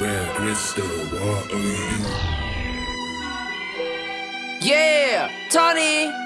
Red crystal, what are you? Yeah, Tony.